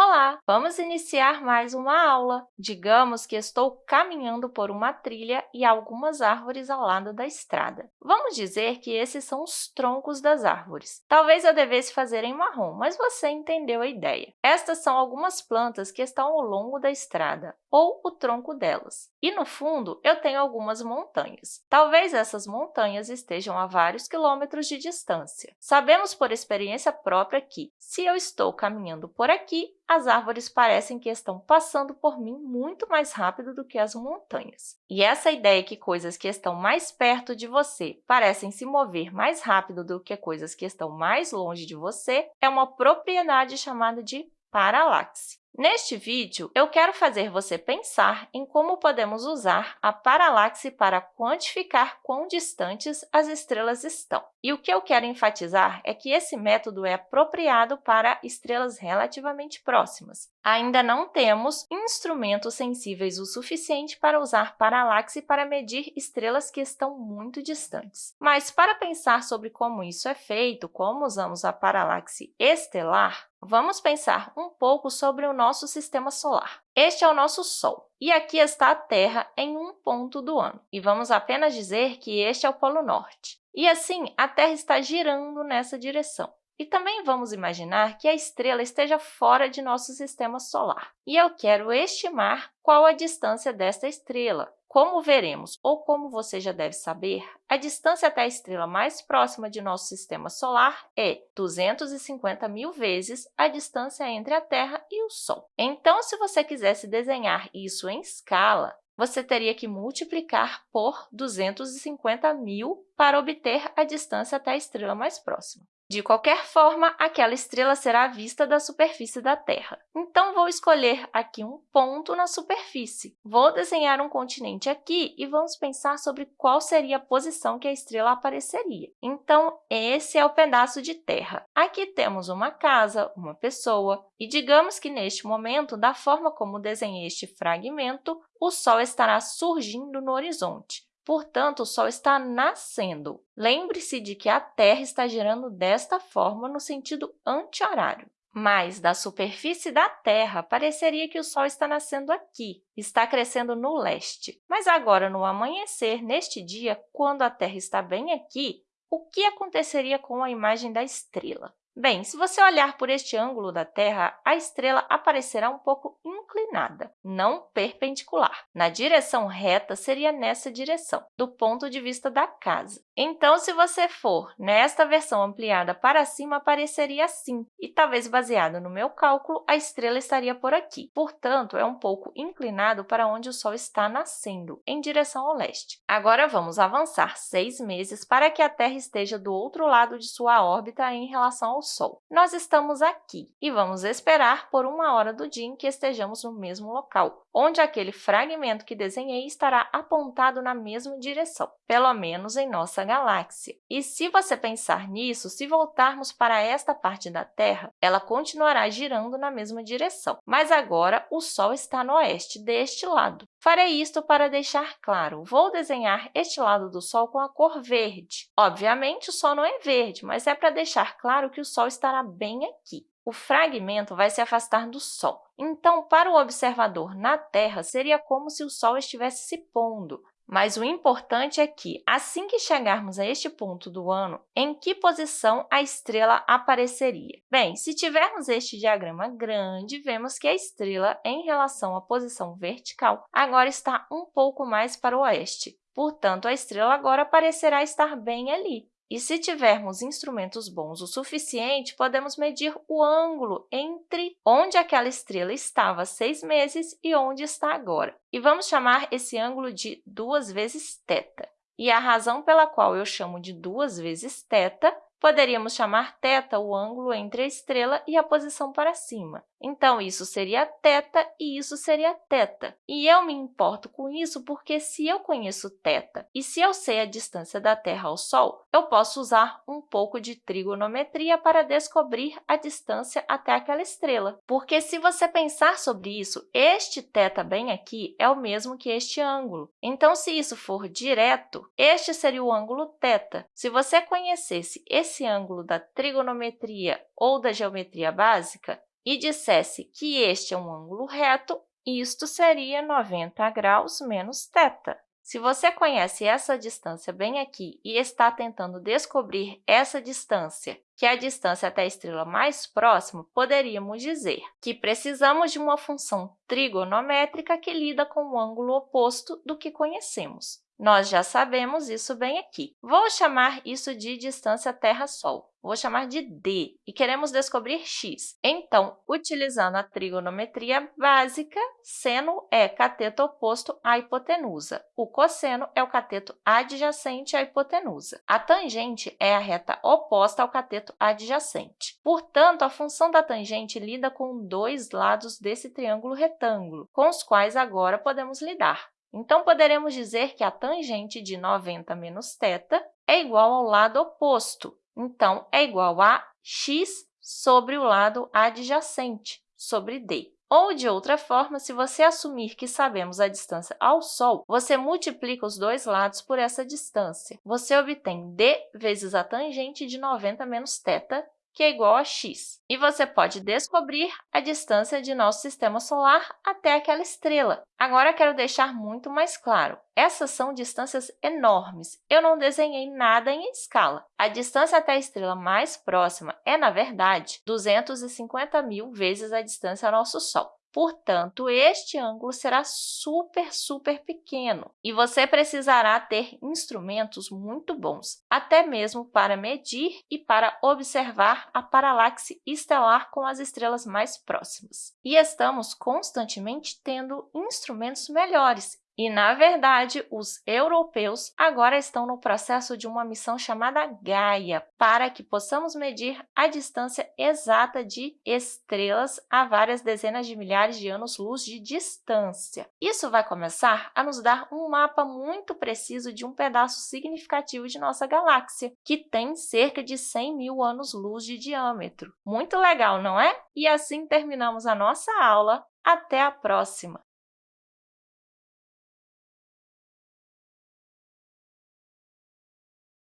Olá! Vamos iniciar mais uma aula. Digamos que estou caminhando por uma trilha e algumas árvores ao lado da estrada. Vamos dizer que esses são os troncos das árvores. Talvez eu devesse fazer em marrom, mas você entendeu a ideia. Estas são algumas plantas que estão ao longo da estrada, ou o tronco delas. E, no fundo, eu tenho algumas montanhas. Talvez essas montanhas estejam a vários quilômetros de distância. Sabemos por experiência própria que, se eu estou caminhando por aqui, as árvores parecem que estão passando por mim muito mais rápido do que as montanhas. E essa ideia que coisas que estão mais perto de você parecem se mover mais rápido do que coisas que estão mais longe de você é uma propriedade chamada de paralaxe. Neste vídeo, eu quero fazer você pensar em como podemos usar a paralaxe para quantificar quão distantes as estrelas estão. E o que eu quero enfatizar é que esse método é apropriado para estrelas relativamente próximas. Ainda não temos instrumentos sensíveis o suficiente para usar paralaxe para medir estrelas que estão muito distantes. Mas, para pensar sobre como isso é feito, como usamos a paralaxe estelar, vamos pensar um pouco sobre o nosso sistema solar. Este é o nosso Sol, e aqui está a Terra em um ponto do ano. E vamos apenas dizer que este é o Polo Norte. E assim, a Terra está girando nessa direção. E também vamos imaginar que a estrela esteja fora de nosso sistema solar. E eu quero estimar qual a distância desta estrela. Como veremos, ou como você já deve saber, a distância até a estrela mais próxima de nosso sistema solar é 250 mil vezes a distância entre a Terra e o Sol. Então, se você quisesse desenhar isso em escala, você teria que multiplicar por 250 mil para obter a distância até a estrela mais próxima. De qualquer forma, aquela estrela será vista da superfície da Terra. Então, vou escolher aqui um ponto na superfície. Vou desenhar um continente aqui e vamos pensar sobre qual seria a posição que a estrela apareceria. Então, esse é o pedaço de terra. Aqui temos uma casa, uma pessoa, e digamos que, neste momento, da forma como desenhei este fragmento, o Sol estará surgindo no horizonte. Portanto, o Sol está nascendo. Lembre-se de que a Terra está girando desta forma no sentido anti-horário. Mas, da superfície da Terra, pareceria que o Sol está nascendo aqui, está crescendo no leste. Mas agora, no amanhecer, neste dia, quando a Terra está bem aqui, o que aconteceria com a imagem da estrela? Bem, se você olhar por este ângulo da Terra, a estrela aparecerá um pouco inclinada, não perpendicular. Na direção reta, seria nessa direção, do ponto de vista da casa. Então, se você for nesta versão ampliada para cima, apareceria assim, e talvez baseado no meu cálculo, a estrela estaria por aqui. Portanto, é um pouco inclinado para onde o Sol está nascendo, em direção ao leste. Agora, vamos avançar seis meses para que a Terra esteja do outro lado de sua órbita em relação ao Sol. Nós estamos aqui e vamos esperar por uma hora do dia em que estejamos no mesmo local, onde aquele fragmento que desenhei estará apontado na mesma direção, pelo menos em nossa galáxia. E se você pensar nisso, se voltarmos para esta parte da Terra, ela continuará girando na mesma direção, mas agora o Sol está no oeste, deste lado. Farei isto para deixar claro. Vou desenhar este lado do Sol com a cor verde. Obviamente, o Sol não é verde, mas é para deixar claro que o Sol estará bem aqui. O fragmento vai se afastar do Sol. Então, para o observador na Terra, seria como se o Sol estivesse se pondo. Mas o importante é que, assim que chegarmos a este ponto do ano, em que posição a estrela apareceria? Bem, se tivermos este diagrama grande, vemos que a estrela, em relação à posição vertical, agora está um pouco mais para o oeste. Portanto, a estrela agora parecerá estar bem ali. E se tivermos instrumentos bons o suficiente, podemos medir o ângulo entre onde aquela estrela estava há seis meses e onde está agora. E vamos chamar esse ângulo de 2 vezes θ. E a razão pela qual eu chamo de 2 vezes θ Poderíamos chamar θ o ângulo entre a estrela e a posição para cima. Então, isso seria θ e isso seria θ. E eu me importo com isso porque, se eu conheço θ e se eu sei a distância da Terra ao Sol, eu posso usar um pouco de trigonometria para descobrir a distância até aquela estrela. Porque, se você pensar sobre isso, este θ bem aqui é o mesmo que este ângulo. Então, se isso for direto, este seria o ângulo θ. Se você conhecesse esse esse ângulo da trigonometria ou da geometria básica, e dissesse que este é um ângulo reto, isto seria 90 graus menos θ. Se você conhece essa distância bem aqui e está tentando descobrir essa distância, que é a distância até a estrela mais próxima, poderíamos dizer que precisamos de uma função trigonométrica que lida com o ângulo oposto do que conhecemos. Nós já sabemos isso bem aqui. Vou chamar isso de distância Terra-Sol. Vou chamar de d e queremos descobrir x. Então, utilizando a trigonometria básica, seno é cateto oposto à hipotenusa. O cosseno é o cateto adjacente à hipotenusa. A tangente é a reta oposta ao cateto adjacente. Portanto, a função da tangente lida com dois lados desse triângulo retângulo, com os quais agora podemos lidar. Então, poderemos dizer que a tangente de 90 menos θ é igual ao lado oposto. Então, é igual a x sobre o lado adjacente, sobre d. Ou, de outra forma, se você assumir que sabemos a distância ao Sol, você multiplica os dois lados por essa distância. Você obtém d vezes a tangente de 90 menos θ, que é igual a x. E você pode descobrir a distância de nosso sistema solar até aquela estrela. Agora, quero deixar muito mais claro. Essas são distâncias enormes. Eu não desenhei nada em escala. A distância até a estrela mais próxima é, na verdade, 250 mil vezes a distância ao nosso Sol. Portanto, este ângulo será super, super pequeno e você precisará ter instrumentos muito bons, até mesmo para medir e para observar a paralaxe estelar com as estrelas mais próximas. E estamos constantemente tendo instrumentos melhores e, na verdade, os europeus agora estão no processo de uma missão chamada Gaia, para que possamos medir a distância exata de estrelas a várias dezenas de milhares de anos-luz de distância. Isso vai começar a nos dar um mapa muito preciso de um pedaço significativo de nossa galáxia, que tem cerca de 100 mil anos-luz de diâmetro. Muito legal, não é? E assim terminamos a nossa aula. Até a próxima!